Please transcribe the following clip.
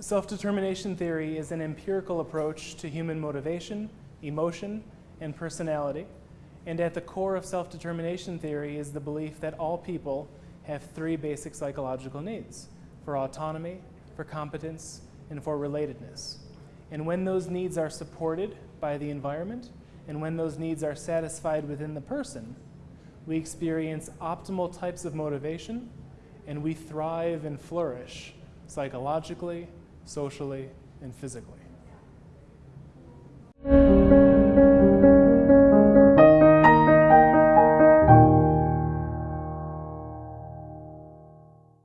Self-determination theory is an empirical approach to human motivation, emotion, and personality. And at the core of self-determination theory is the belief that all people have three basic psychological needs for autonomy, for competence, and for relatedness. And when those needs are supported by the environment, and when those needs are satisfied within the person, we experience optimal types of motivation, and we thrive and flourish psychologically, socially, and physically.